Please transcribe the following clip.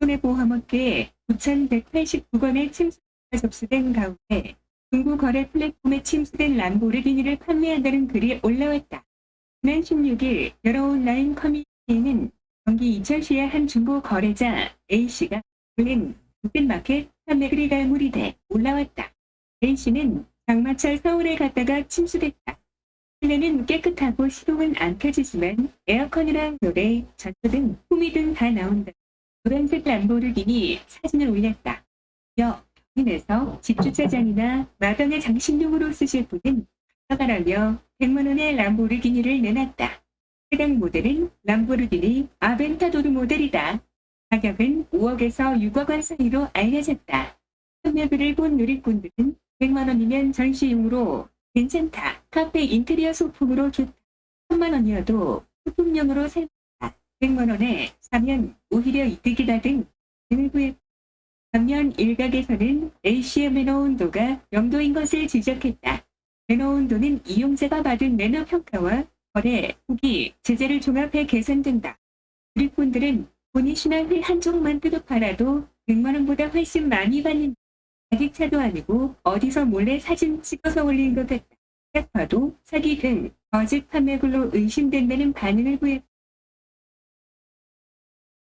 손해보험업계에 9,189건의 침수가 접수된 가운데 중고 거래 플랫폼에 침수된 람보르기니를 판매한다는 글이 올라왔다. 지난 16일 여러 온라인 커뮤니티에는 경기 이천시의 한 중고 거래자 A씨가 올린 북빈마켓 판매글이 갈무리 돼 올라왔다. A씨는 장마철 서울에 갔다가 침수됐다. 실내는 깨끗하고 시동은 안 켜지지만 에어컨이랑 노래, 전조 등 홈이 등다 나온다. 노란색 람보르기니 사진을 올렸다. 여 경인에서 집주차장이나 마당의 장식용으로 쓰실 분은 가가라며 100만원의 람보르기니를 내놨다. 해당 모델은 람보르기니 아벤타도르 모델이다. 가격은 5억에서 6억 원 사이로 알려졌다. 판매글을 본 누리꾼들은 100만원이면 전시용으로 괜찮다. 카페 인테리어 소품으로 좋다. 3만원이어도 소품용으로 살다. 100만원에 사면 오히려 이득이다 등 구했다. 반면 일각에서는 A씨의 매너 온도가 영도인 것을 지적했다. 매너 온도는 이용자가 받은 매너 평가와 거래, 후기, 제재를 종합해 계산된다. 누리꾼들은 본인 신화를 한쪽만 뜯어 팔아도 100만원보다 훨씬 많이 받는 자기 차도 아니고 어디서 몰래 사진 찍어서 올린 것 같다. 딱 봐도 사기 등 거짓 판매글로 의심된다는 반응을 보였다.